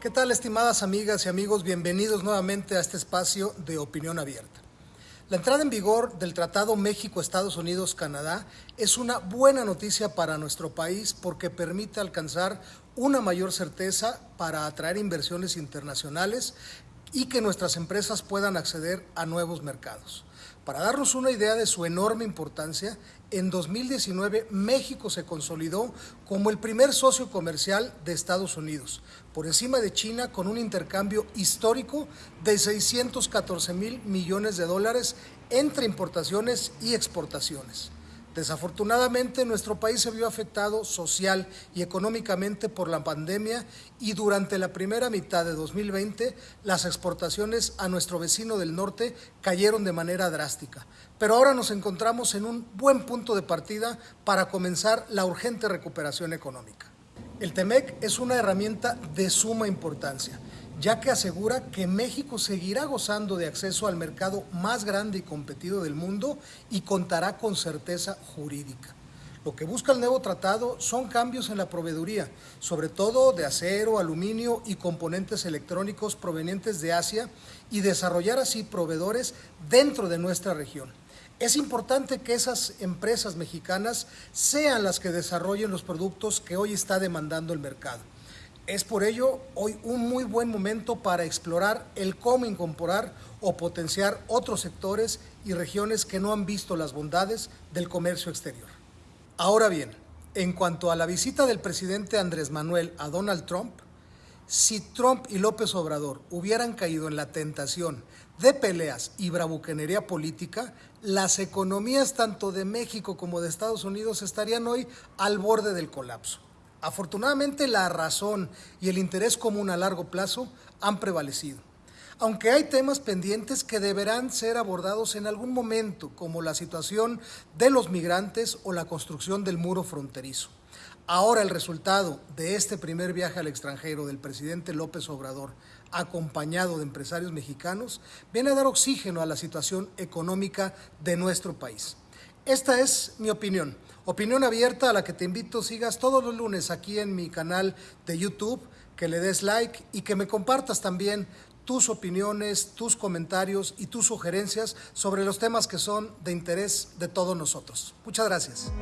¿Qué tal, estimadas amigas y amigos? Bienvenidos nuevamente a este espacio de opinión abierta. La entrada en vigor del Tratado México-Estados Unidos-Canadá es una buena noticia para nuestro país porque permite alcanzar una mayor certeza para atraer inversiones internacionales y que nuestras empresas puedan acceder a nuevos mercados. Para darnos una idea de su enorme importancia, en 2019 México se consolidó como el primer socio comercial de Estados Unidos, por encima de China con un intercambio histórico de 614 mil millones de dólares entre importaciones y exportaciones. Desafortunadamente, nuestro país se vio afectado social y económicamente por la pandemia y durante la primera mitad de 2020 las exportaciones a nuestro vecino del norte cayeron de manera drástica. Pero ahora nos encontramos en un buen punto de partida para comenzar la urgente recuperación económica. El TEMEC es una herramienta de suma importancia ya que asegura que México seguirá gozando de acceso al mercado más grande y competido del mundo y contará con certeza jurídica. Lo que busca el nuevo tratado son cambios en la proveeduría, sobre todo de acero, aluminio y componentes electrónicos provenientes de Asia y desarrollar así proveedores dentro de nuestra región. Es importante que esas empresas mexicanas sean las que desarrollen los productos que hoy está demandando el mercado. Es por ello hoy un muy buen momento para explorar el cómo incorporar o potenciar otros sectores y regiones que no han visto las bondades del comercio exterior. Ahora bien, en cuanto a la visita del presidente Andrés Manuel a Donald Trump, si Trump y López Obrador hubieran caído en la tentación de peleas y bravuquenería política, las economías tanto de México como de Estados Unidos estarían hoy al borde del colapso. Afortunadamente la razón y el interés común a largo plazo han prevalecido, aunque hay temas pendientes que deberán ser abordados en algún momento, como la situación de los migrantes o la construcción del muro fronterizo. Ahora el resultado de este primer viaje al extranjero del presidente López Obrador, acompañado de empresarios mexicanos, viene a dar oxígeno a la situación económica de nuestro país. Esta es mi opinión. Opinión abierta a la que te invito sigas todos los lunes aquí en mi canal de YouTube, que le des like y que me compartas también tus opiniones, tus comentarios y tus sugerencias sobre los temas que son de interés de todos nosotros. Muchas gracias.